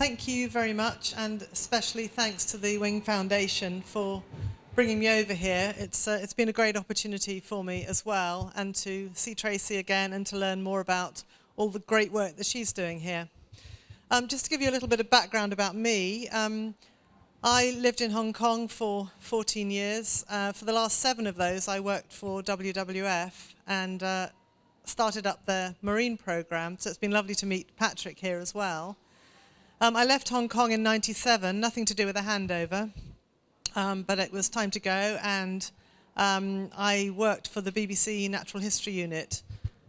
thank you very much, and especially thanks to the Wing Foundation for bringing me over here. It's, uh, it's been a great opportunity for me as well, and to see Tracy again and to learn more about all the great work that she's doing here. Um, just to give you a little bit of background about me, um, I lived in Hong Kong for 14 years. Uh, for the last seven of those, I worked for WWF and uh, started up the marine program. So it's been lovely to meet Patrick here as well. Um, I left Hong Kong in 97, nothing to do with a handover, um, but it was time to go and um, I worked for the BBC Natural History Unit.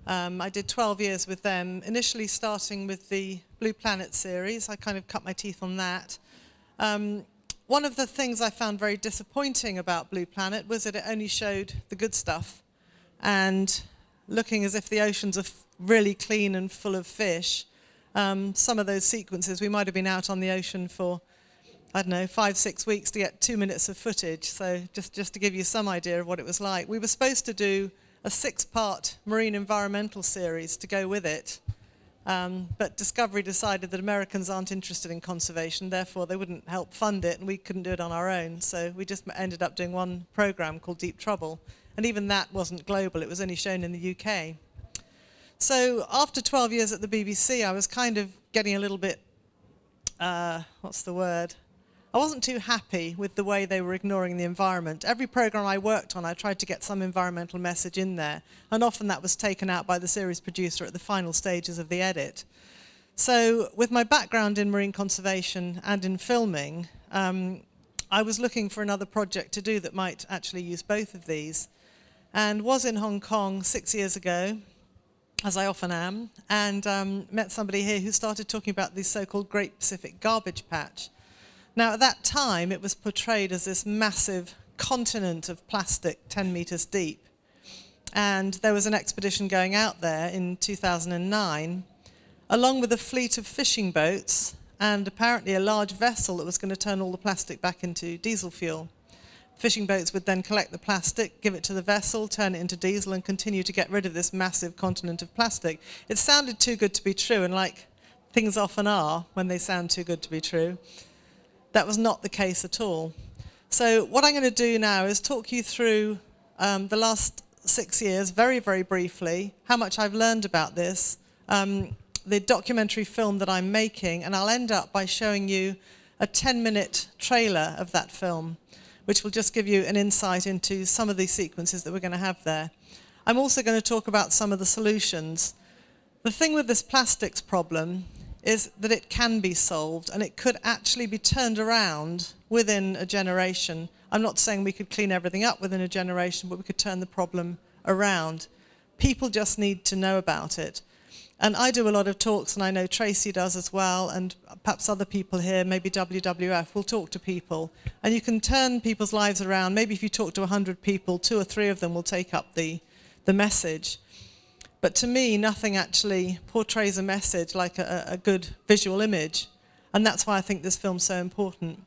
Um, I did 12 years with them, initially starting with the Blue Planet series. I kind of cut my teeth on that. Um, one of the things I found very disappointing about Blue Planet was that it only showed the good stuff and looking as if the oceans are really clean and full of fish um, some of those sequences, we might have been out on the ocean for, I don't know, five, six weeks to get two minutes of footage. So just, just to give you some idea of what it was like. We were supposed to do a six-part marine environmental series to go with it. Um, but Discovery decided that Americans aren't interested in conservation, therefore they wouldn't help fund it, and we couldn't do it on our own. So we just ended up doing one program called Deep Trouble. And even that wasn't global, it was only shown in the UK. So after 12 years at the BBC, I was kind of getting a little bit, uh, what's the word? I wasn't too happy with the way they were ignoring the environment. Every program I worked on, I tried to get some environmental message in there, and often that was taken out by the series producer at the final stages of the edit. So with my background in marine conservation and in filming, um, I was looking for another project to do that might actually use both of these, and was in Hong Kong six years ago, as I often am, and um, met somebody here who started talking about the so-called Great Pacific Garbage Patch. Now, at that time, it was portrayed as this massive continent of plastic 10 meters deep. And there was an expedition going out there in 2009, along with a fleet of fishing boats and apparently a large vessel that was going to turn all the plastic back into diesel fuel. Fishing boats would then collect the plastic, give it to the vessel, turn it into diesel and continue to get rid of this massive continent of plastic. It sounded too good to be true and like things often are when they sound too good to be true. That was not the case at all. So what I'm going to do now is talk you through um, the last six years, very, very briefly, how much I've learned about this, um, the documentary film that I'm making, and I'll end up by showing you a 10-minute trailer of that film which will just give you an insight into some of these sequences that we're going to have there. I'm also going to talk about some of the solutions. The thing with this plastics problem is that it can be solved and it could actually be turned around within a generation. I'm not saying we could clean everything up within a generation, but we could turn the problem around. People just need to know about it. And I do a lot of talks, and I know Tracy does as well, and perhaps other people here, maybe WWF, will talk to people. And you can turn people's lives around. Maybe if you talk to 100 people, two or three of them will take up the, the message. But to me, nothing actually portrays a message like a, a good visual image. And that's why I think this film's so important.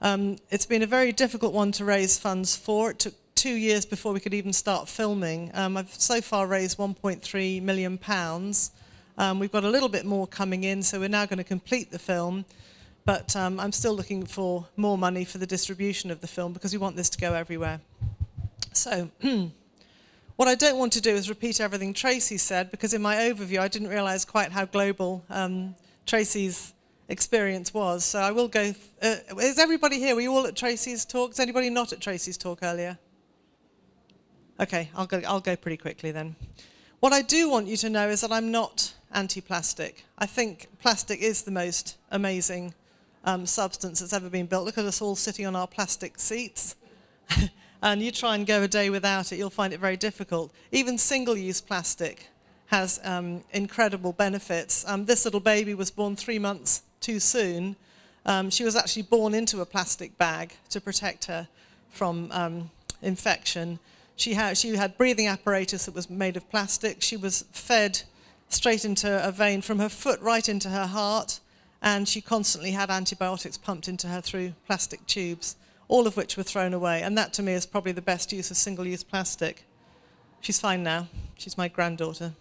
Um, it's been a very difficult one to raise funds for. It took two years before we could even start filming. Um, I've so far raised 1.3 million pounds. Um, we've got a little bit more coming in, so we're now going to complete the film. But um, I'm still looking for more money for the distribution of the film because we want this to go everywhere. So what I don't want to do is repeat everything Tracy said because in my overview I didn't realize quite how global um, Tracy's experience was. So I will go, uh, is everybody here? Were you all at Tracy's talk? Is anybody not at Tracy's talk earlier? Okay, I'll go, I'll go pretty quickly then. What I do want you to know is that I'm not anti-plastic. I think plastic is the most amazing um, substance that's ever been built. Look at us all sitting on our plastic seats. and you try and go a day without it, you'll find it very difficult. Even single-use plastic has um, incredible benefits. Um, this little baby was born three months too soon. Um, she was actually born into a plastic bag to protect her from um, infection. She had, she had breathing apparatus that was made of plastic. She was fed straight into a vein from her foot right into her heart, and she constantly had antibiotics pumped into her through plastic tubes, all of which were thrown away. And that to me is probably the best use of single-use plastic. She's fine now. She's my granddaughter.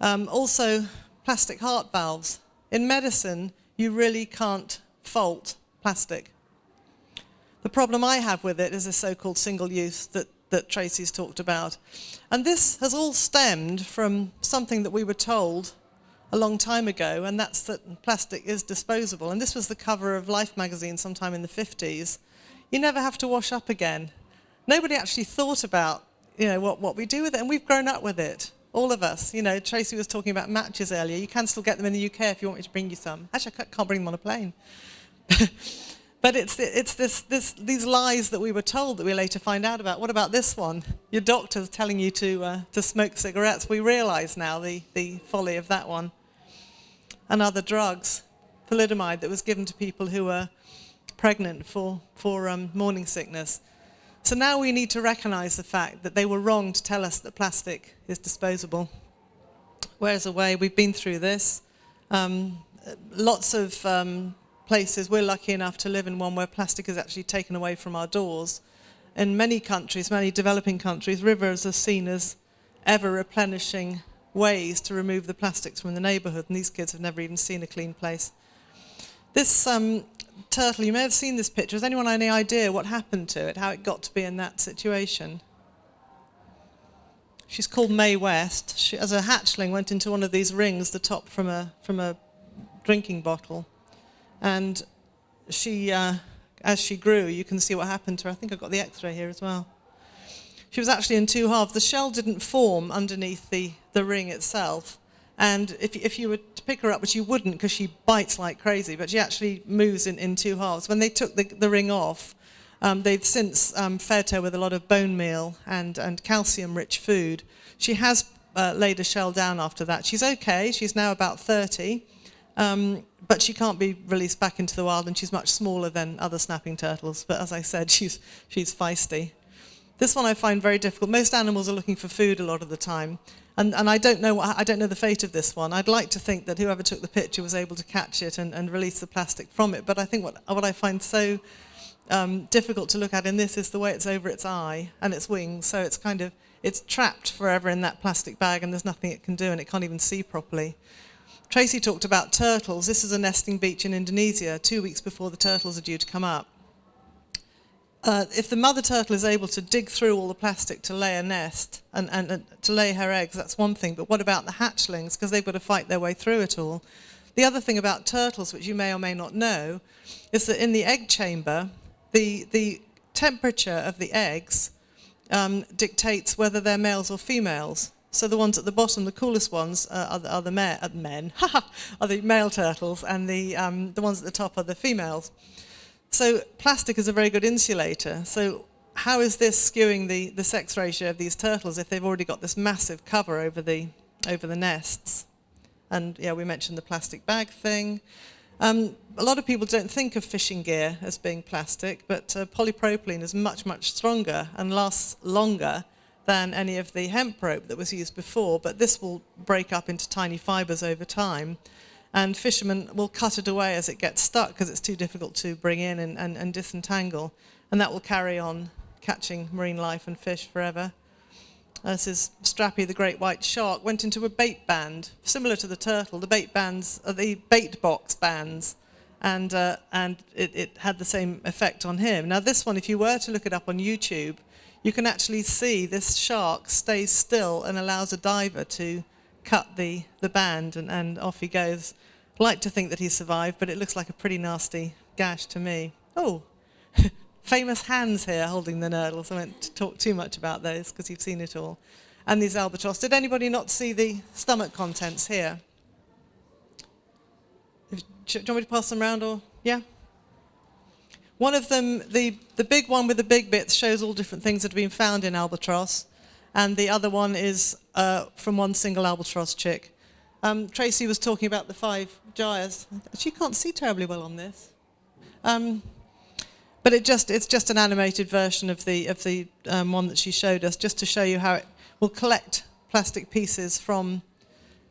Um, also, plastic heart valves. In medicine, You really can't fault plastic. The problem I have with it is the so-called single use that, that Tracy's talked about. And this has all stemmed from something that we were told a long time ago, and that's that plastic is disposable. And this was the cover of Life magazine sometime in the 50s. You never have to wash up again. Nobody actually thought about you know, what, what we do with it, and we've grown up with it. All of us. You know, Tracy was talking about matches earlier. You can still get them in the UK if you want me to bring you some. Actually, I can't bring them on a plane. but it's, it's this, this, these lies that we were told that we later find out about. What about this one? Your doctor's telling you to, uh, to smoke cigarettes. We realise now the, the folly of that one. And other drugs. Thalidomide that was given to people who were pregnant for, for um, morning sickness. So now we need to recognise the fact that they were wrong to tell us that plastic is disposable. Where's away? We've been through this. Um, lots of um, places, we're lucky enough to live in one where plastic is actually taken away from our doors. In many countries, many developing countries, rivers are seen as ever replenishing ways to remove the plastics from the neighbourhood, and these kids have never even seen a clean place. This um, turtle, you may have seen this picture. Has anyone any idea what happened to it, how it got to be in that situation? She's called Mae West. She, as a hatchling, went into one of these rings, the top from a, from a drinking bottle. And she, uh, as she grew, you can see what happened to her. I think I've got the x-ray here as well. She was actually in two halves. The shell didn't form underneath the, the ring itself. And if, if you were to pick her up, which you wouldn't because she bites like crazy, but she actually moves in, in two halves. When they took the, the ring off, um, they've since um, fed her with a lot of bone meal and, and calcium-rich food. She has uh, laid a shell down after that. She's okay. She's now about 30. Um, but she can't be released back into the wild and she's much smaller than other snapping turtles. But as I said, she's, she's feisty. This one I find very difficult. Most animals are looking for food a lot of the time. And, and I, don't know what, I don't know the fate of this one. I'd like to think that whoever took the picture was able to catch it and, and release the plastic from it. But I think what, what I find so um, difficult to look at in this is the way it's over its eye and its wings. So it's kind of, it's trapped forever in that plastic bag and there's nothing it can do and it can't even see properly. Tracy talked about turtles. This is a nesting beach in Indonesia, two weeks before the turtles are due to come up uh, if the mother turtle is able to dig through all the plastic to lay a nest and, and, to lay her eggs, that's one thing. But what about the hatchlings? Because they've got to fight their way through it all. The other thing about turtles, which you may or may not know, is that in the egg chamber, the, the temperature of the eggs um, dictates whether they're males or females. So the ones at the bottom, the coolest ones, uh, are the, are the uh, men, are the male turtles, and the, um, the ones at the top are the females. So plastic is a very good insulator. So how is this skewing the, the sex ratio of these turtles if they've already got this massive cover over the, over the nests? And yeah, we mentioned the plastic bag thing. Um, a lot of people don't think of fishing gear as being plastic, but uh, polypropylene is much, much stronger and lasts longer than any of the hemp rope that was used before, but this will break up into tiny fibers over time and fishermen will cut it away as it gets stuck because it's too difficult to bring in and, and, and disentangle. And that will carry on catching marine life and fish forever. This is Strappy, the great white shark, went into a bait band, similar to the turtle. The bait bands are the bait box bands, and, uh, and it, it had the same effect on him. Now this one, if you were to look it up on YouTube, you can actually see this shark stays still and allows a diver to cut the, the band and, and off he goes. I like to think that he survived, but it looks like a pretty nasty gash to me. Oh, famous hands here holding the nurdles. I won't talk too much about those because you've seen it all. And these albatross. Did anybody not see the stomach contents here? Do you want me to pass them around or, yeah? One of them, the, the big one with the big bits, shows all different things that have been found in albatross and the other one is uh, from one single albatross chick. Um, Tracy was talking about the five gyres. She can't see terribly well on this. Um, but it just, it's just an animated version of the, of the um, one that she showed us, just to show you how it will collect plastic pieces from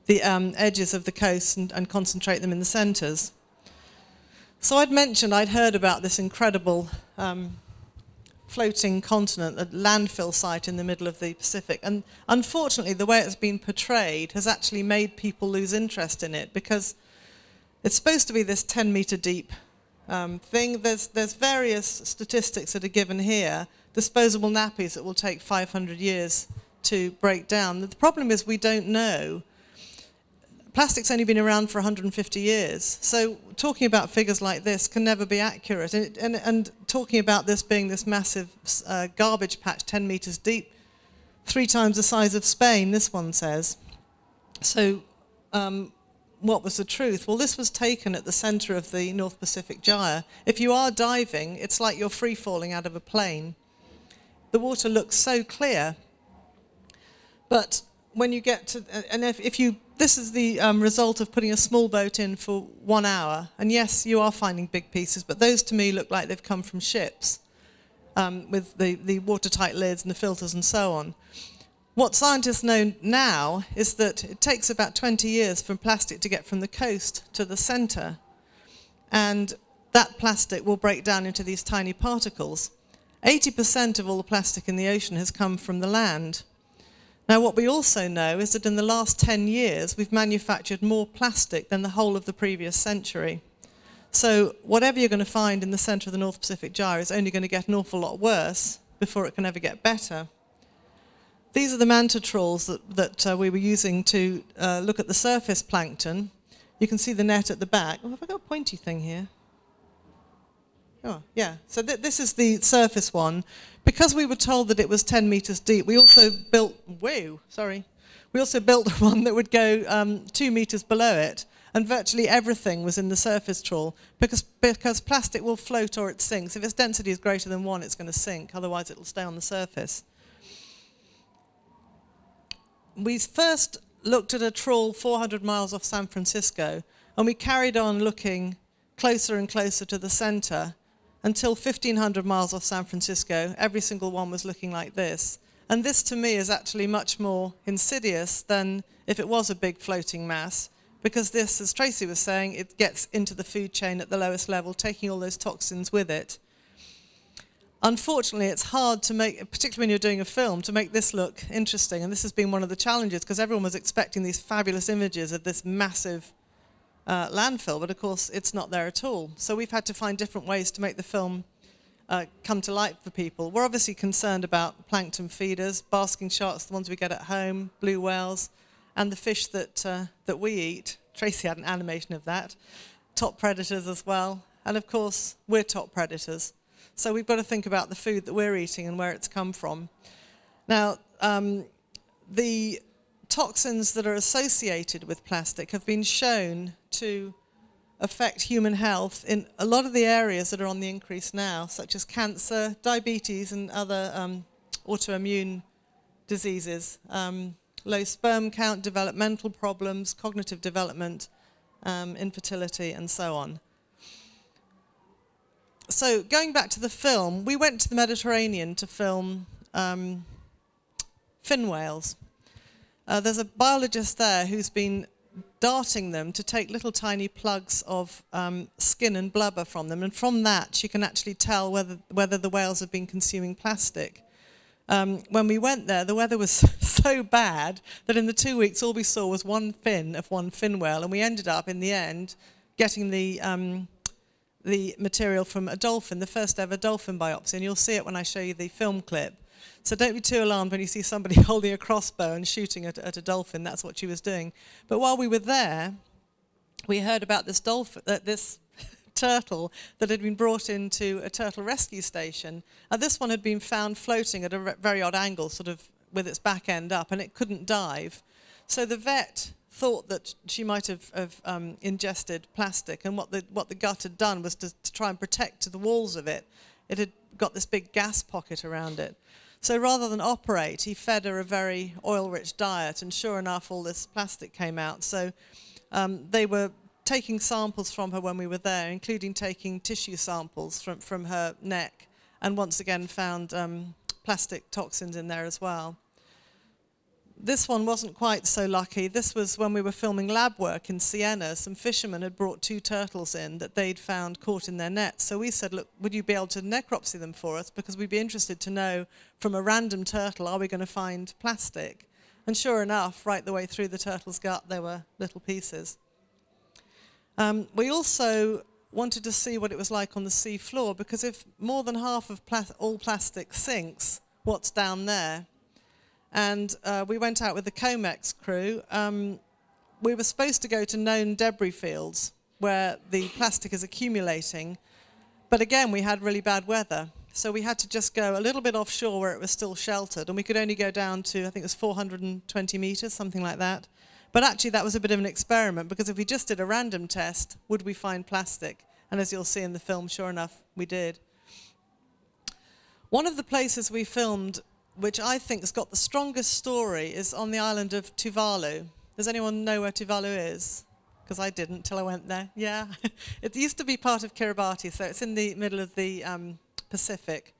the um, edges of the coast and, and concentrate them in the centres. So I'd mentioned I'd heard about this incredible um, floating continent, a landfill site in the middle of the Pacific. And unfortunately, the way it's been portrayed has actually made people lose interest in it because It's supposed to be this 10 meter deep um, thing. There's, there's various statistics that are given here. Disposable nappies that will take 500 years to break down. The problem is we don't know. Plastic's only been around for 150 years, so talking about figures like this can never be accurate. And, and, and talking about this being this massive uh, garbage patch 10 meters deep, three times the size of Spain, this one says. So um, what was the truth? Well, this was taken at the center of the North Pacific Gyre. If you are diving, it's like you're free falling out of a plane. The water looks so clear. But when you get to, and if, if you, this is the um, result of putting a small boat in for one hour. And yes, you are finding big pieces, but those to me look like they've come from ships um, with the, the watertight lids and the filters and so on. What scientists know now is that it takes about 20 years for plastic to get from the coast to the center. And that plastic will break down into these tiny particles. 80% of all the plastic in the ocean has come from the land. Now, what we also know is that in the last 10 years, we've manufactured more plastic than the whole of the previous century. So whatever you're going to find in the center of the North Pacific Gyre is only going to get an awful lot worse before it can ever get better. These are the manta trawls that, that uh, we were using to uh, look at the surface plankton. You can see the net at the back. Oh, have I got a pointy thing here? Oh, yeah. So th this is the surface one. Because we were told that it was 10 meters deep, we also built, whoa, sorry. We also built one that would go um, two meters below it. And virtually everything was in the surface trawl because, because plastic will float or it sinks. If its density is greater than one, it's going to sink. Otherwise, it will stay on the surface we first looked at a trawl 400 miles off San Francisco, and we carried on looking closer and closer to the center until 1,500 miles off San Francisco. Every single one was looking like this. And this, to me, is actually much more insidious than if it was a big floating mass, because this, as Tracy was saying, it gets into the food chain at the lowest level, taking all those toxins with it. Unfortunately, it's hard to make, particularly when you're doing a film, to make this look interesting. And this has been one of the challenges because everyone was expecting these fabulous images of this massive uh, landfill, but of course it's not there at all. So we've had to find different ways to make the film uh, come to light for people. We're obviously concerned about plankton feeders, basking sharks, the ones we get at home, blue whales, and the fish that, uh, that we eat. Tracy had an animation of that. Top predators as well. And of course, we're top predators. So we've got to think about the food that we're eating and where it's come from. Now, um, the toxins that are associated with plastic have been shown to affect human health in a lot of the areas that are on the increase now, such as cancer, diabetes, and other um, autoimmune diseases, um, low sperm count, developmental problems, cognitive development, um, infertility, and so on so going back to the film, we went to the Mediterranean to film um, fin whales. Uh, there's a biologist there who's been darting them to take little tiny plugs of um, skin and blubber from them, and from that she can actually tell whether, whether the whales have been consuming plastic. Um, when we went there, the weather was so bad that in the two weeks all we saw was one fin of one fin whale, and we ended up in the end getting the um, the material from a dolphin, the first ever dolphin biopsy, and you'll see it when I show you the film clip. So don't be too alarmed when you see somebody holding a crossbow and shooting at, at a dolphin. That's what she was doing. But while we were there, we heard about this dolphin, uh, this turtle that had been brought into a turtle rescue station. And this one had been found floating at a very odd angle, sort of with its back end up, and it couldn't dive. So the vet thought that she might have, have um, ingested plastic, and what the, what the gut had done was to, to try and protect the walls of it. It had got this big gas pocket around it. So rather than operate, he fed her a very oil-rich diet, and sure enough, all this plastic came out. So um, they were taking samples from her when we were there, including taking tissue samples from, from her neck, and once again found um, plastic toxins in there as well this one wasn't quite so lucky. This was when we were filming lab work in Siena. Some fishermen had brought two turtles in that they'd found caught in their nets. So we said, look, would you be able to necropsy them for us? Because we'd be interested to know from a random turtle, are we going to find plastic? And sure enough, right the way through the turtle's gut, there were little pieces. Um, we also wanted to see what it was like on the sea floor because if more than half of pla all plastic sinks, what's down there? And uh, we went out with the COMEX crew. Um, we were supposed to go to known debris fields where the plastic is accumulating, but again, we had really bad weather. So we had to just go a little bit offshore where it was still sheltered, and we could only go down to, I think it was 420 meters, something like that. But actually, that was a bit of an experiment because if we just did a random test, would we find plastic? And as you'll see in the film, sure enough, we did. One of the places we filmed, which I think has got the strongest story, is on the island of Tuvalu. Does anyone know where Tuvalu is? Because I didn't till I went there. Yeah. it used to be part of Kiribati, so it's in the middle of the um, Pacific.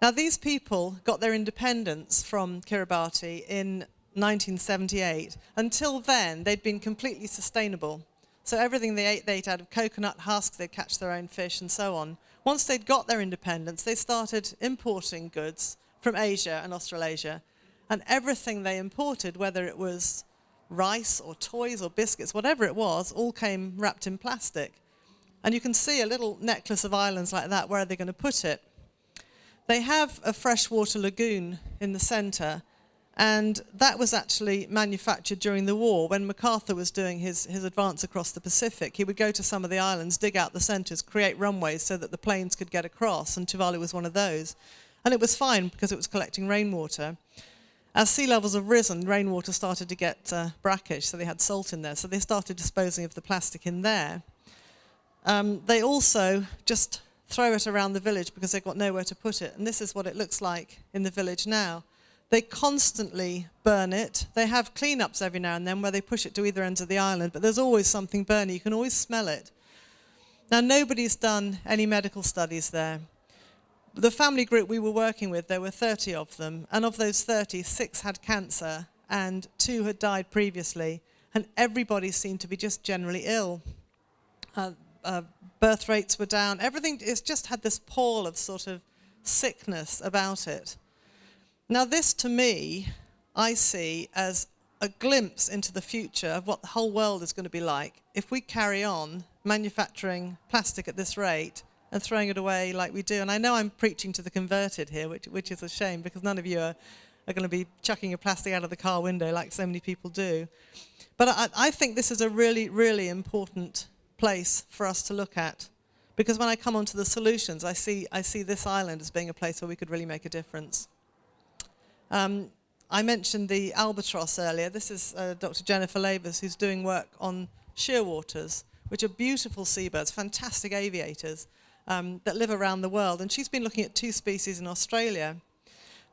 Now, these people got their independence from Kiribati in 1978. Until then, they'd been completely sustainable. So everything they ate, they ate out of coconut husks, they'd catch their own fish and so on. Once they'd got their independence, they started importing goods from Asia and Australasia. And everything they imported, whether it was rice or toys or biscuits, whatever it was, all came wrapped in plastic. And you can see a little necklace of islands like that, where are they going to put it? They have a freshwater lagoon in the centre, and that was actually manufactured during the war when MacArthur was doing his, his advance across the Pacific. He would go to some of the islands, dig out the centres, create runways so that the planes could get across, and Tuvalu was one of those. And it was fine because it was collecting rainwater. As sea levels have risen, rainwater started to get uh, brackish, so they had salt in there. So they started disposing of the plastic in there. Um, they also just throw it around the village because they've got nowhere to put it. And this is what it looks like in the village now. They constantly burn it. They have cleanups every now and then where they push it to either ends of the island, but there's always something burning. You can always smell it. Now, nobody's done any medical studies there. The family group we were working with, there were 30 of them, and of those 30, six had cancer and two had died previously, and everybody seemed to be just generally ill. Uh, uh, birth rates were down. Everything, it's just had this pall of sort of sickness about it. Now, this to me, I see as a glimpse into the future of what the whole world is going to be like if we carry on manufacturing plastic at this rate and throwing it away like we do. And I know I'm preaching to the converted here, which, which is a shame because none of you are, are going to be chucking your plastic out of the car window like so many people do. But I, I think this is a really, really important place for us to look at. Because when I come onto the solutions, I see, I see this island as being a place where we could really make a difference. Um, I mentioned the albatross earlier. This is uh, Dr. Jennifer Lavers, who's doing work on shearwaters, which are beautiful seabirds, fantastic aviators um, that live around the world. And she's been looking at two species in Australia.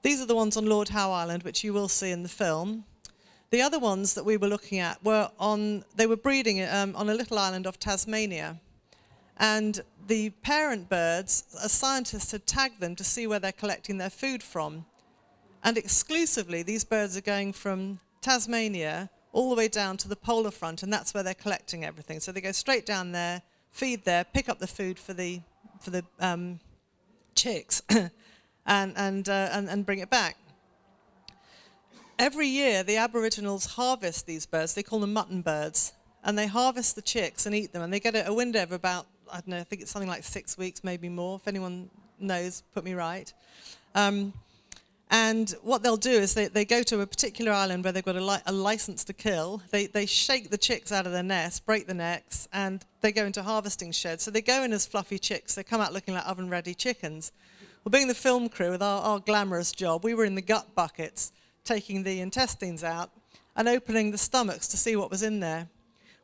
These are the ones on Lord Howe Island, which you will see in the film. The other ones that we were looking at were on, they were breeding um, on a little island off Tasmania. And the parent birds, a scientist had tagged them to see where they're collecting their food from. And exclusively, these birds are going from Tasmania all the way down to the polar front, and that's where they're collecting everything. So they go straight down there, feed there, pick up the food for the, for the um, chicks, and, and, uh, and, and bring it back. Every year, the Aboriginals harvest these birds. They call them mutton birds. And they harvest the chicks and eat them. And they get a, window of about, I don't know, I think it's something like six weeks, maybe more. If anyone knows, put me right. Um, and what they'll do is they, they go to a particular island where they've got a, li a license to kill. They, they shake the chicks out of their nest, break the necks, and they go into harvesting sheds. So they go in as fluffy chicks. They come out looking like oven-ready chickens. Well, being the film crew with our, our glamorous job, we were in the gut buckets, taking the intestines out and opening the stomachs to see what was in there.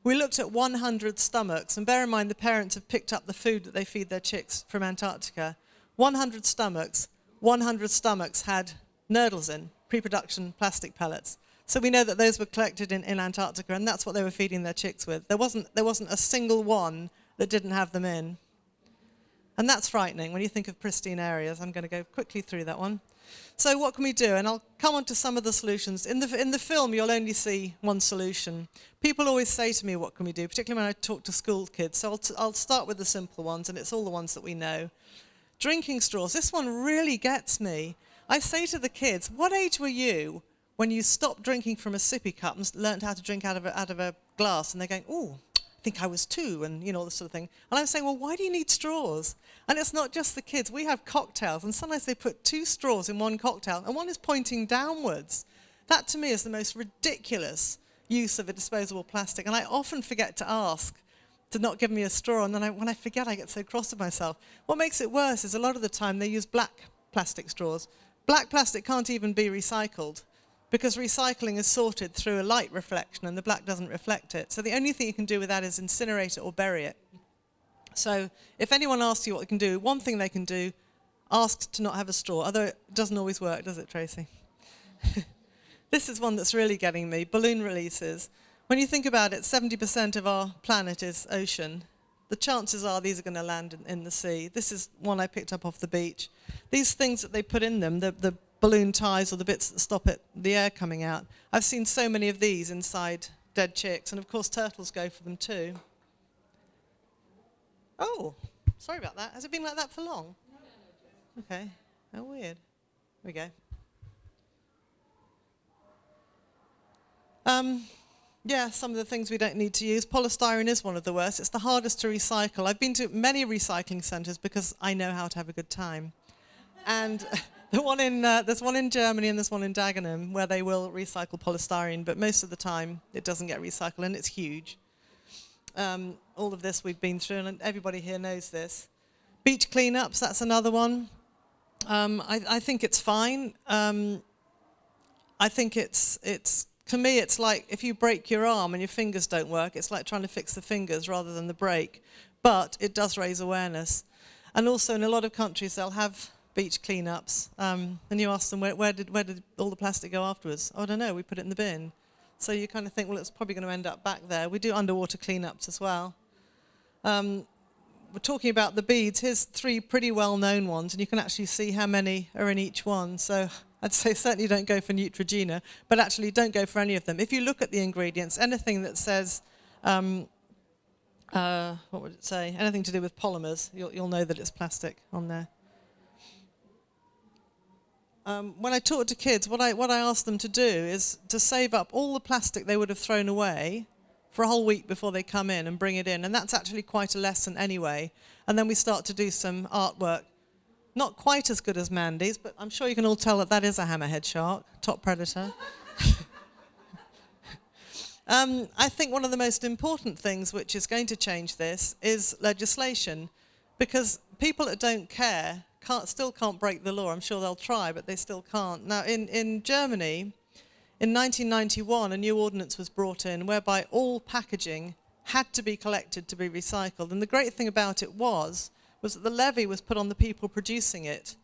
We looked at 100 stomachs, and bear in mind the parents have picked up the food that they feed their chicks from Antarctica. 100 stomachs, 100 stomachs had nurdles in, pre-production plastic pellets. So we know that those were collected in, in Antarctica, and that's what they were feeding their chicks with. There wasn't, there wasn't a single one that didn't have them in. And that's frightening when you think of pristine areas. I'm going to go quickly through that one. So what can we do? And I'll come on to some of the solutions. In the, in the film, you'll only see one solution. People always say to me, what can we do, particularly when I talk to school kids. So I'll, I'll start with the simple ones, and it's all the ones that we know. Drinking straws. This one really gets me. I say to the kids, what age were you when you stopped drinking from a sippy cup and learned how to drink out of a, out of a glass? And they're going, oh, I think I was two, and you know, this sort of thing. And I'm saying, well, why do you need straws? And it's not just the kids. We have cocktails, and sometimes they put two straws in one cocktail, and one is pointing downwards. That to me is the most ridiculous use of a disposable plastic. And I often forget to ask to not give me a straw, and then I, when I forget, I get so cross with myself. What makes it worse is a lot of the time they use black plastic straws. Black plastic can't even be recycled because recycling is sorted through a light reflection and the black doesn't reflect it. So the only thing you can do with that is incinerate it or bury it. So if anyone asks you what you can do, one thing they can do, ask to not have a straw, although it doesn't always work, does it, Tracy? this is one that's really getting me, balloon releases. When you think about it, 70% of our planet is ocean. The chances are these are going to land in, in, the sea. This is one I picked up off the beach. These things that they put in them, the, the balloon ties or the bits that stop it, the air coming out. I've seen so many of these inside dead chicks, and of course turtles go for them too. Oh, sorry about that. Has it been like that for long? Okay. How weird. We go. Um, yeah, some of the things we don't need to use. Polystyrene is one of the worst. It's the hardest to recycle. I've been to many recycling centres because I know how to have a good time. And The one in, uh, there's one in Germany and there's one in Dagenham where they will recycle polystyrene, but most of the time it doesn't get recycled and it's huge. Um, all of this we've been through and everybody here knows this. Beach cleanups, that's another one. Um, I, I, think it's fine. Um, I think it's, it's, to me, it's like if you break your arm and your fingers don't work, it's like trying to fix the fingers rather than the break. But it does raise awareness. And also in a lot of countries, they'll have beach cleanups, um, and you ask them where, where, did where did all the plastic go afterwards? Oh, I don't know. We put it in the bin. So you kind of think, well, it's probably going to end up back there. We do underwater cleanups as well. Um, we're talking about the beads. Here's three pretty well-known ones, and you can actually see how many are in each one. So I'd say certainly don't go for Neutrogena, but actually don't go for any of them. If you look at the ingredients, anything that says, um, uh, what would it say? Anything to do with polymers, you'll, you'll know that it's plastic on there. Um, when I talk to kids, what I, what I ask them to do is to save up all the plastic they would have thrown away for a whole week before they come in and bring it in. And that's actually quite a lesson anyway. And then we start to do some artwork. Not quite as good as Mandy's, but I'm sure you can all tell that that is a hammerhead shark, top predator. um, I think one of the most important things which is going to change this is legislation. Because people that don't care can't, still can't break the law. I'm sure they'll try, but they still can't. Now, in, in Germany, in 1991, a new ordinance was brought in whereby all packaging had to be collected to be recycled. And the great thing about it was, was that the levy was put on the people producing it.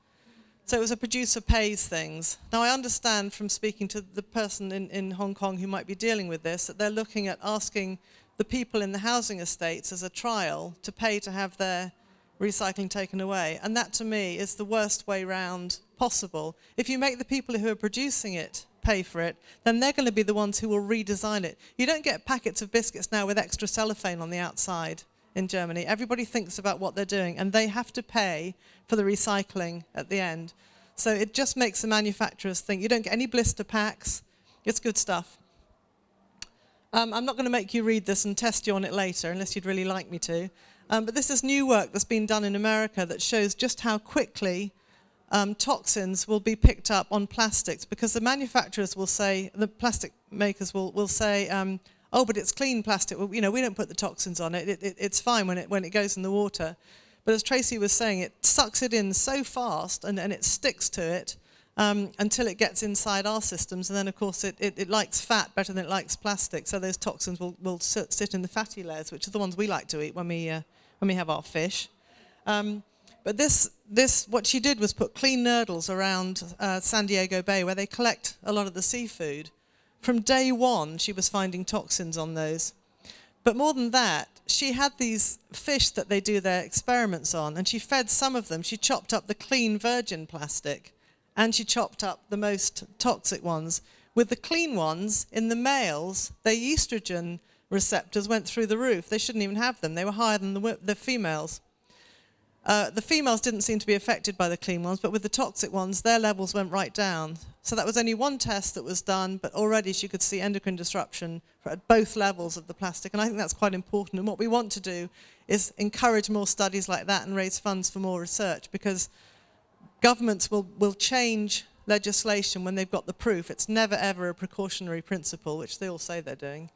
So it was a producer pays things. Now I understand from speaking to the person in, in Hong Kong who might be dealing with this, that they're looking at asking the people in the housing estates as a trial to pay to have their recycling taken away. And that to me is the worst way round possible. If you make the people who are producing it pay for it, then they're going to be the ones who will redesign it. You don't get packets of biscuits now with extra cellophane on the outside in Germany. Everybody thinks about what they're doing and they have to pay for the recycling at the end. So it just makes the manufacturers think you don't get any blister packs. It's good stuff. Um, I'm not going to make you read this and test you on it later unless you'd really like me to. Um, but this is new work that's been done in America that shows just how quickly um, toxins will be picked up on plastics because the manufacturers will say, the plastic makers will, will say, um, oh, but it's clean plastic. Well, you know, we don't put the toxins on it. It, it. It's fine when it, when it goes in the water. But as Tracy was saying, it sucks it in so fast and, and it sticks to it um, until it gets inside our systems. And then, of course, it, it, it, likes fat better than it likes plastic. So those toxins will, will sit, in the fatty layers, which are the ones we like to eat when we, uh, when we have our fish. Um, but this, this, what she did was put clean nurdles around uh, San Diego Bay where they collect a lot of the seafood. From day one, she was finding toxins on those. But more than that, she had these fish that they do their experiments on, and she fed some of them. She chopped up the clean virgin plastic, and she chopped up the most toxic ones. With the clean ones, in the males, their estrogen receptors went through the roof. They shouldn't even have them. They were higher than the, the females. Uh, the females didn't seem to be affected by the clean ones, but with the toxic ones, their levels went right down. So that was only one test that was done, but already she could see endocrine disruption at both levels of the plastic. And I think that's quite important. And what we want to do is encourage more studies like that and raise funds for more research because governments will, will change legislation when they've got the proof. It's never ever a precautionary principle, which they all say they're doing.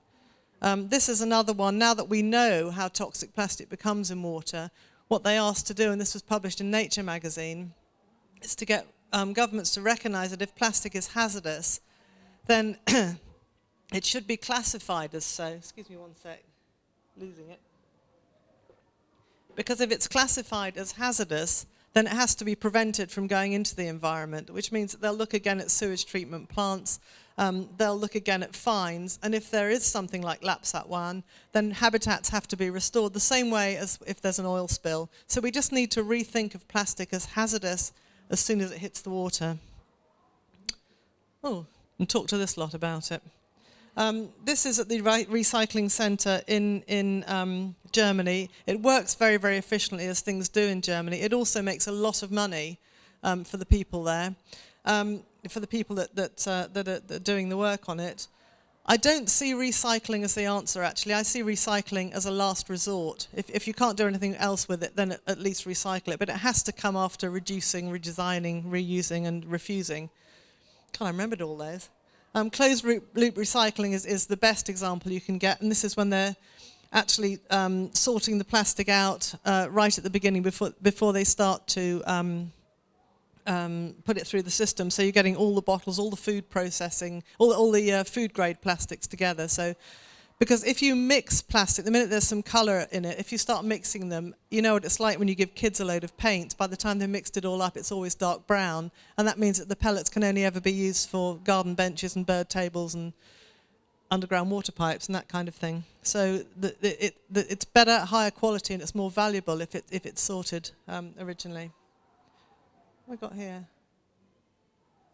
Um, this is another one. Now that we know how toxic plastic becomes in water, what they asked to do, and this was published in Nature magazine, is to get um, governments to recognize that if plastic is hazardous, then it should be classified as so. Excuse me one sec, losing it. Because if it's classified as hazardous, then it has to be prevented from going into the environment, which means that they'll look again at sewage treatment plants, um, they'll look again at fines, and if there is something like Lapsang Wan, then habitats have to be restored the same way as if there's an oil spill. So we just need to rethink of plastic as hazardous as soon as it hits the water. Oh, and talk to this lot about it. Um, this is at the re recycling centre in, in um, Germany. It works very, very efficiently as things do in Germany. It also makes a lot of money um, for the people there. Um, for the people that, that, uh, that, are, that, are, doing the work on it. I don't see recycling as the answer, actually. I see recycling as a last resort. If, if you can't do anything else with it, then at least recycle it. But it has to come after reducing, redesigning, reusing, and refusing. God, I remembered all those. Um, closed loop, loop recycling is, is the best example you can get, and this is when they're actually um, sorting the plastic out uh, right at the beginning before, before they start to um, um, put it through the system. So you're getting all the bottles, all the food processing, all, all the uh, food grade plastics together. So, because if you mix plastic, the minute there's some color in it, if you start mixing them, you know what it's like when you give kids a load of paint. By the time they've mixed it all up, it's always dark brown. And that means that the pellets can only ever be used for garden benches and bird tables and underground water pipes and that kind of thing. So the, the, it, the, it's better, higher quality, and it's more valuable if, it, if it's sorted um, originally we got here?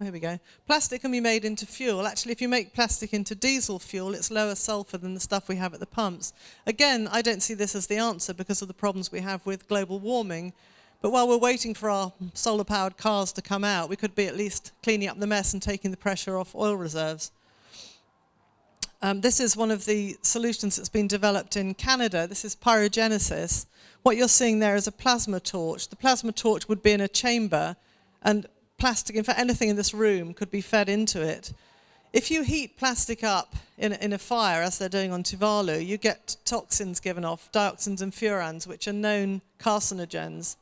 Here we go. Plastic can be made into fuel. Actually, if you make plastic into diesel fuel, it's lower sulfur than the stuff we have at the pumps. Again, I don't see this as the answer because of the problems we have with global warming. But while we're waiting for our solar-powered cars to come out, we could be at least cleaning up the mess and taking the pressure off oil reserves. Um, this is one of the solutions that's been developed in Canada. This is pyrogenesis. What you're seeing there is a plasma torch. The plasma torch would be in a chamber and plastic, in fact anything in this room could be fed into it. If you heat plastic up in, in a fire, as they're doing on Tuvalu, you get toxins given off, dioxins and furans, which are known carcinogens.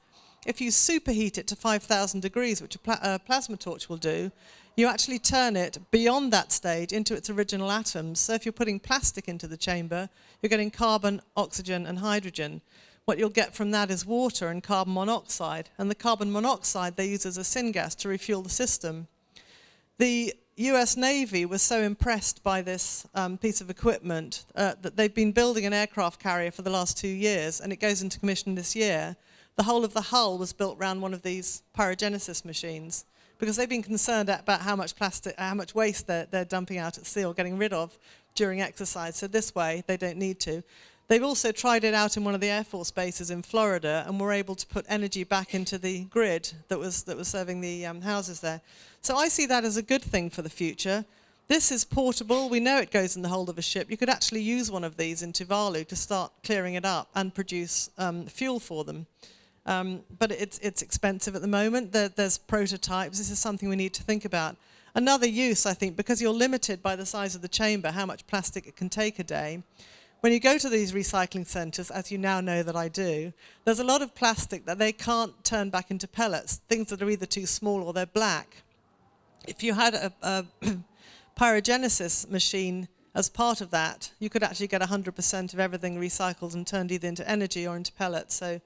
If you superheat it to 5,000 degrees, which a pla uh, plasma torch will do, you actually turn it beyond that stage into its original atoms. So if you're putting plastic into the chamber, you're getting carbon, oxygen, and hydrogen what you'll get from that is water and carbon monoxide. And the carbon monoxide they use as a syngas to refuel the system. The US Navy was so impressed by this um, piece of equipment uh, that they've been building an aircraft carrier for the last two years, and it goes into commission this year. The whole of the hull was built around one of these pyrogenesis machines because they've been concerned about how much plastic, how much waste they're, they're dumping out at sea or getting rid of during exercise. So this way, they don't need to. They've also tried it out in one of the Air Force bases in Florida and were able to put energy back into the grid that was, that was serving the um, houses there. So I see that as a good thing for the future. This is portable. We know it goes in the hold of a ship. You could actually use one of these in Tuvalu to start clearing it up and produce um, fuel for them. Um, but it's, it's expensive at the moment. There, there's prototypes. This is something we need to think about. Another use, I think, because you're limited by the size of the chamber, how much plastic it can take a day, when you go to these recycling centres, as you now know that I do, there's a lot of plastic that they can't turn back into pellets, things that are either too small or they're black. If you had a, a pyrogenesis machine as part of that, you could actually get 100% of everything recycled and turned either into energy or into pellets. So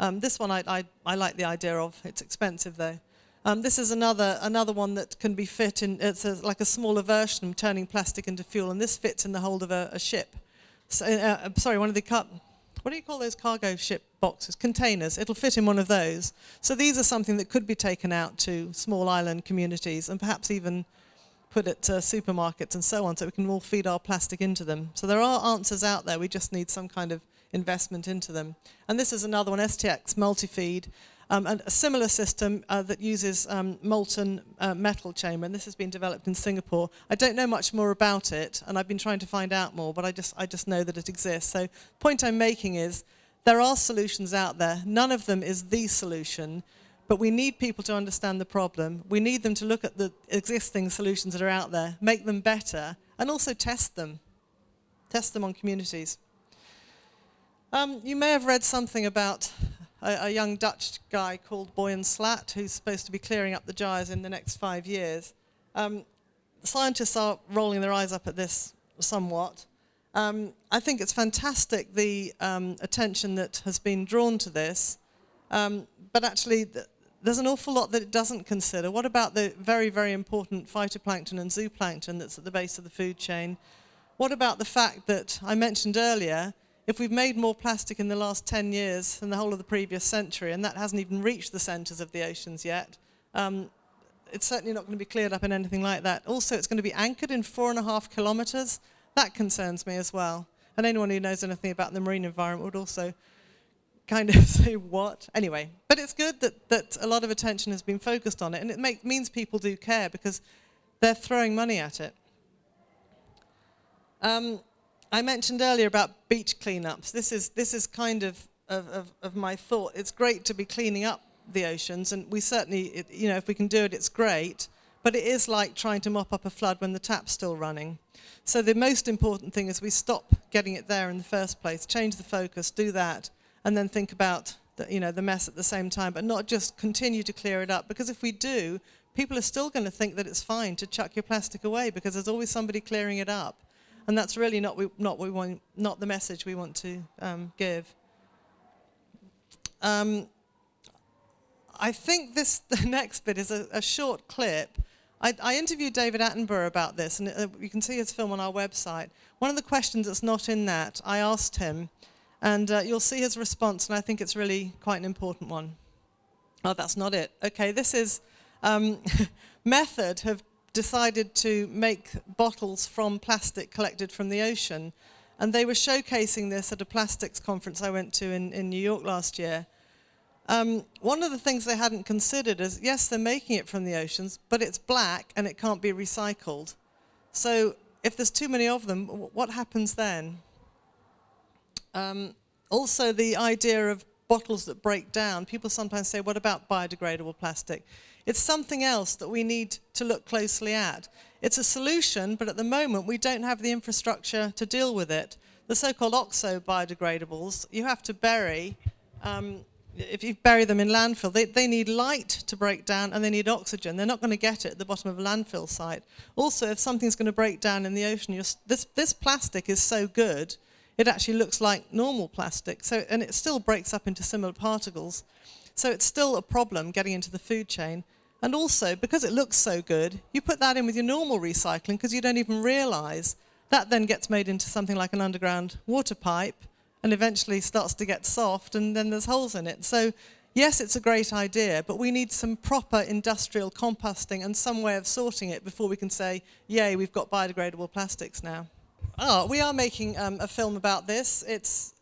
um, this one I, I, I, like the idea of. It's expensive though. Um, this is another, another one that can be fit in, it's a, like a smaller version of turning plastic into fuel, and this fits in the hold of a, a ship. Uh, uh, sorry, one of the what do you call those cargo ship boxes? Containers. It'll fit in one of those. So these are something that could be taken out to small island communities and perhaps even put it to supermarkets and so on so we can all feed our plastic into them. So there are answers out there. We just need some kind of investment into them. And this is another one, STX Multifeed, um, and a similar system uh, that uses um, molten uh, metal chamber, and this has been developed in Singapore. I don't know much more about it, and I've been trying to find out more, but I just, I just know that it exists. So the point I'm making is there are solutions out there. None of them is the solution, but we need people to understand the problem. We need them to look at the existing solutions that are out there, make them better, and also test them. Test them on communities. Um, you may have read something about a, a, young Dutch guy called Boyan Slat, who's supposed to be clearing up the gyres in the next five years. Um, scientists are rolling their eyes up at this somewhat. Um, I think it's fantastic the um, attention that has been drawn to this, um, but actually th there's an awful lot that it doesn't consider. What about the very, very important phytoplankton and zooplankton that's at the base of the food chain? What about the fact that I mentioned earlier, if we've made more plastic in the last 10 years than the whole of the previous century, and that hasn't even reached the centres of the oceans yet, um, it's certainly not going to be cleared up in anything like that. Also, it's going to be anchored in four and a half kilometres. That concerns me as well. And anyone who knows anything about the marine environment would also kind of say what. Anyway, but it's good that, that a lot of attention has been focused on it, and it make, means people do care because they're throwing money at it. Um, I mentioned earlier about beach cleanups. This is, this is kind of, of, of, my thought. It's great to be cleaning up the oceans, and we certainly, it, you know, if we can do it, it's great. But it is like trying to mop up a flood when the tap's still running. So the most important thing is we stop getting it there in the first place, change the focus, do that, and then think about the, you know, the mess at the same time, but not just continue to clear it up. Because if we do, people are still going to think that it's fine to chuck your plastic away because there's always somebody clearing it up. And that's really not, we, not, we want, not the message we want to um, give. Um, I think this the next bit is a, a short clip I, I, interviewed David Attenborough about this, and uh, you can see his film on our website. One of the questions that's not in that, I asked him, and uh, you'll see his response, and I think it's really quite an important one. Oh, that's not it. Okay, this is um, Method have decided to make bottles from plastic collected from the ocean, and they were showcasing this at a plastics conference I went to in, in New York last year. Um, one of the things they hadn't considered is, yes, they're making it from the oceans, but it's black and it can't be recycled. So if there's too many of them, what happens then? Um, also, the idea of bottles that break down. People sometimes say, what about biodegradable plastic? It's something else that we need to look closely at. It's a solution, but at the moment we don't have the infrastructure to deal with it. The so-called oxo biodegradables, you have to bury um, if you bury them in landfill, they, they need light to break down and they need oxygen. They're not going to get it at the bottom of a landfill site. Also, if something's going to break down in the ocean, this, this plastic is so good, it actually looks like normal plastic. So, and it still breaks up into similar particles. So it's still a problem getting into the food chain. And also, because it looks so good, you put that in with your normal recycling because you don't even realize that then gets made into something like an underground water pipe and eventually starts to get soft and then there's holes in it. So yes, it's a great idea, but we need some proper industrial composting and some way of sorting it before we can say, yay, we've got biodegradable plastics now. Oh, we are making um, a film about this. It's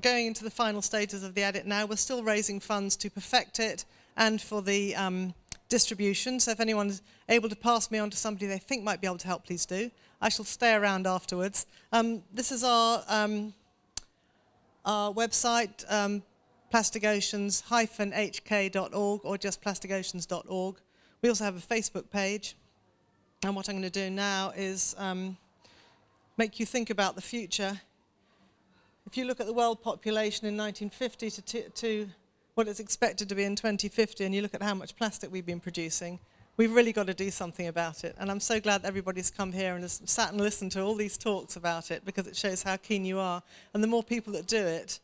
going into the final stages of the edit now. We're still raising funds to perfect it and for the um, distribution. So if anyone's able to pass me on to somebody they think might be able to help, please do. I shall stay around afterwards. Um, this is our um, our website, um, plasticoceans-hk.org or just plasticoceans.org. We also have a Facebook page. And what I'm going to do now is um, make you think about the future. If you look at the world population in 1950 to, to what it's expected to be in 2050, and you look at how much plastic we've been producing, we've really got to do something about it. And I'm so glad everybody's come here and has sat and listened to all these talks about it because it shows how keen you are. And the more people that do it,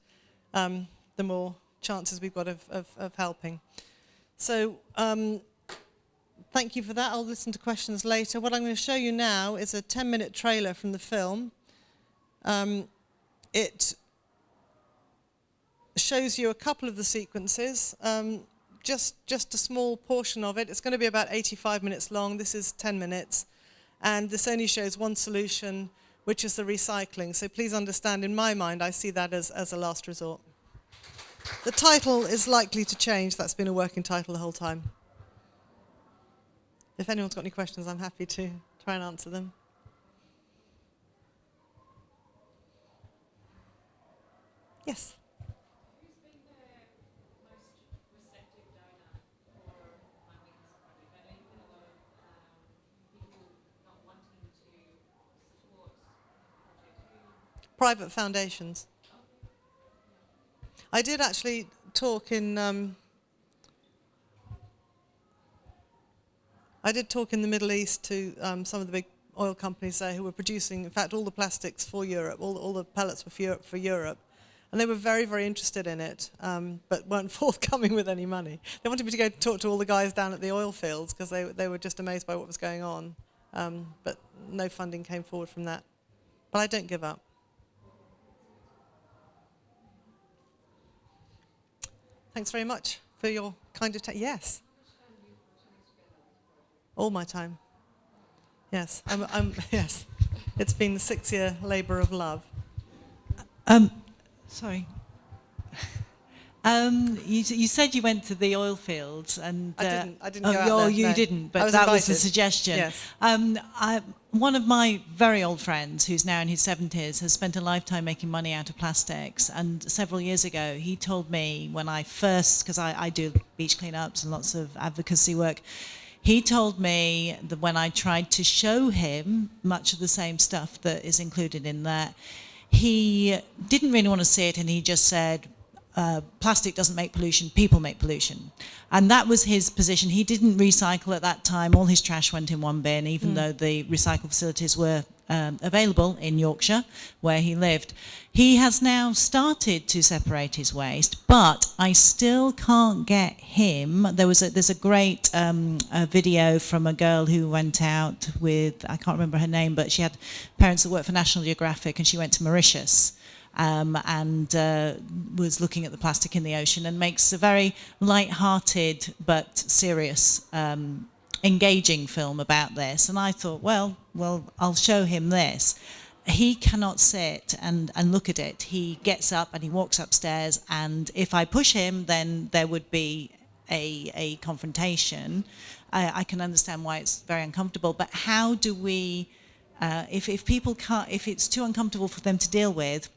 um, the more chances we've got of, of, of helping. So um, thank you for that. I'll listen to questions later. What I'm going to show you now is a 10-minute trailer from the film. Um, it shows you a couple of the sequences. Um, just, just a small portion of it. It's going to be about 85 minutes long. This is 10 minutes. And this only shows one solution which is the recycling. So please understand, in my mind, I see that as, as a last resort. The title is likely to change. That's been a working title the whole time. If anyone's got any questions, I'm happy to try and answer them. Yes. Private foundations. I did actually talk in. Um, I did talk in the Middle East to um, some of the big oil companies there who were producing, in fact, all the plastics for Europe, all, all the pellets were for Europe, for Europe. And they were very, very interested in it, um, but weren't forthcoming with any money. They wanted me to go talk to all the guys down at the oil fields because they, they were just amazed by what was going on. Um, but no funding came forward from that. But I don't give up. Thanks very much for your kind of attention. Yes. All my time. Yes, I'm, I'm, yes. It's been a six-year labour of love. Um, sorry. Um, you, you, said you went to the oil fields, and uh, I didn't. I didn't oh, go oh, there, you no. didn't, but was that invited. was a suggestion. Yes. Um, I, one of my very old friends, who's now in his 70s, has spent a lifetime making money out of plastics. And several years ago, he told me when I first, because I, I do beach cleanups and lots of advocacy work, he told me that when I tried to show him much of the same stuff that is included in that, he didn't really want to see it, and he just said, uh, plastic doesn't make pollution, people make pollution. And that was his position. He didn't recycle at that time. All his trash went in one bin, even mm. though the recycle facilities were um, available in Yorkshire, where he lived. He has now started to separate his waste, but I still can't get him. There was a, there's a great um, a video from a girl who went out with, I can't remember her name, but she had parents that worked for National Geographic and she went to Mauritius um, and uh, was looking at the plastic in the ocean and makes a very light-hearted but serious, um, engaging film about this. And I thought, well, well, I'll show him this. He cannot sit and, and look at it. He gets up and he walks upstairs, and if I push him, then there would be a, a confrontation. I, I can understand why it's very uncomfortable, but how do we, uh, if, if people can't, if it's too uncomfortable for them to deal with,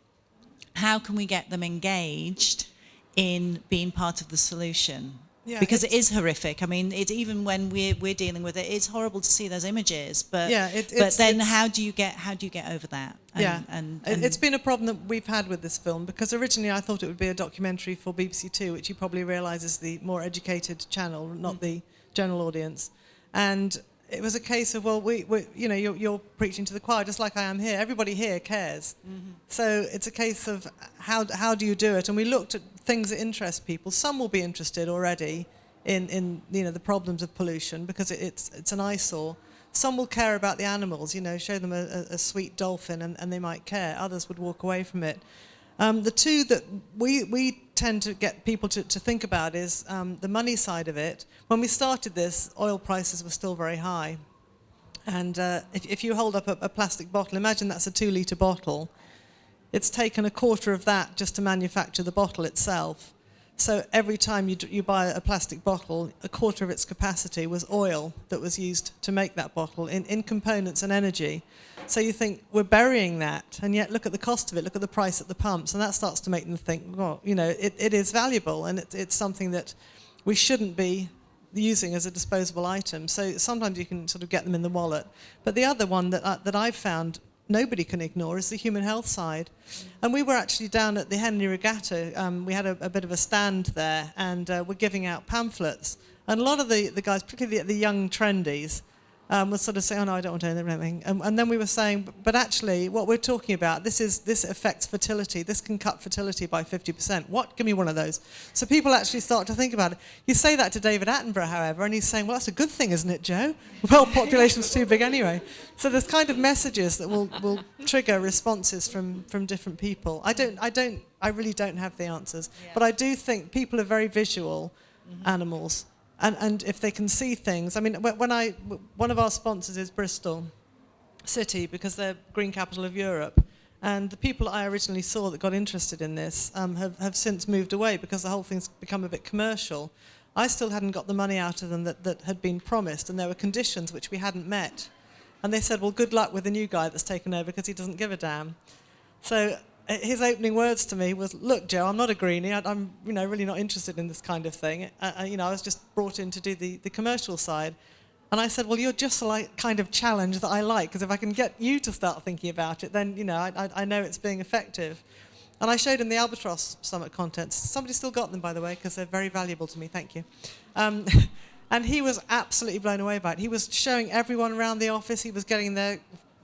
how can we get them engaged in being part of the solution? Yeah, because it is horrific. I mean, it, even when we're, we're dealing with it, it's horrible to see those images. But yeah, it, but then how do you get how do you get over that? And, yeah, and, and it's been a problem that we've had with this film because originally I thought it would be a documentary for BBC Two, which you probably realise is the more educated channel, not mm. the general audience. And it was a case of, well, we, we you know, you're, you're, preaching to the choir just like I am here. Everybody here cares. Mm-hmm. So it's a case of how, how do you do it? And we looked at things that interest people. Some will be interested already in, in you know, the problems of pollution because it, it's, it's an eyesore. Some will care about the animals, you know, show them a, a, a sweet dolphin and, and they might care. Others would walk away from it. Um, the two that we, we tend to get people to, to think about is um, the money side of it. When we started this, oil prices were still very high. And uh, if, if, you hold up a, a, plastic bottle, imagine that's a two litre bottle. It's taken a quarter of that just to manufacture the bottle itself. So every time you, you buy a plastic bottle, a quarter of its capacity was oil that was used to make that bottle in, in components and energy. So you think, we're burying that, and yet look at the cost of it, look at the price at the pumps, and that starts to make them think, well, you know, it, it is valuable, and it, it's something that we shouldn't be using as a disposable item. So sometimes you can sort of get them in the wallet. But the other one that, uh, that I've found nobody can ignore is the human health side. And we were actually down at the Henley Regatta. Um, we had a, a, bit of a stand there, and uh, we're giving out pamphlets. And a lot of the, the guys, particularly the, the young trendies, um, was sort of saying, oh no, I don't want to do anything. And, and then we were saying, but actually what we're talking about, this is this affects fertility. This can cut fertility by 50%. What? Give me one of those. So people actually start to think about it. You say that to David Attenborough, however, and he's saying, well, that's a good thing, isn't it, Joe? Well, population's too big anyway. So there's kind of messages that will, will trigger responses from, from different people. I don't, I don't, I really don't have the answers, yeah. but I do think people are very visual mm-hmm. animals and, and if they can see things. I mean, when I, one of our sponsors is Bristol, city because they're green capital of Europe. And the people I originally saw that got interested in this um, have, have since moved away because the whole thing's become a bit commercial. I still hadn't got the money out of them that, that had been promised, and there were conditions which we hadn't met. And they said, well, good luck with the new guy that's taken over because he doesn't give a damn. So his opening words to me was, look, Joe, I'm not a greenie. I, am you know, really not interested in this kind of thing. Uh, uh, you know, I was just brought in to do the, the commercial side. And I said, well, you're just the like, kind of challenge that I like, because if I can get you to start thinking about it, then, you know, I, I, I know it's being effective. And I showed him the Albatross Summit contents. Somebody still got them, by the way, because they're very valuable to me. Thank you. Um, and he was absolutely blown away by it. He was showing everyone around the office. He was getting their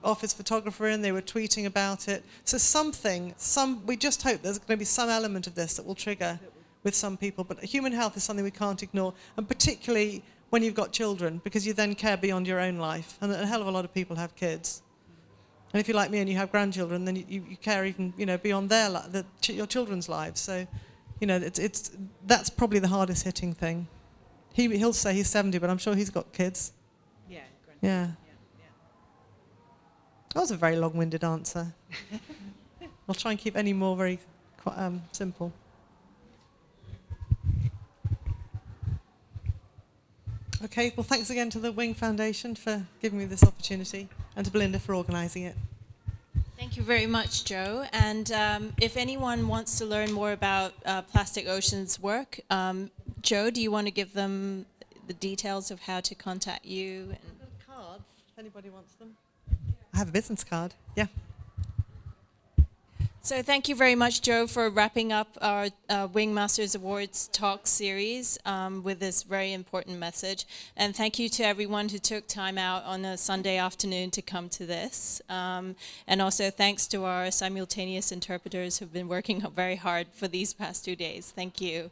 office photographer in. They were tweeting about it. So something, some, we just hope there's going to be some element of this that will trigger with some people. But human health is something we can't ignore, and particularly when you've got children, because you then care beyond your own life. And a hell of a lot of people have kids. And if you're like me and you have grandchildren, then you, you care even you know beyond their the, your children's lives. So, you know, it's, it's that's probably the hardest hitting thing. He he'll say he's 70, but I'm sure he's got kids. Yeah. Yeah. That was a very long-winded answer. I'll try and keep any more very um, simple. Okay, well, thanks again to the Wing Foundation for giving me this opportunity and to Belinda for organising it. Thank you very much, Joe. And um, if anyone wants to learn more about uh, Plastic Ocean's work, um, Joe, do you want to give them the details of how to contact you? And cards, if anybody wants them. I have a business card, yeah. So thank you very much, Joe, for wrapping up our uh, Wingmasters Awards talk series um, with this very important message. And thank you to everyone who took time out on a Sunday afternoon to come to this. Um, and also thanks to our simultaneous interpreters who've been working very hard for these past two days. Thank you.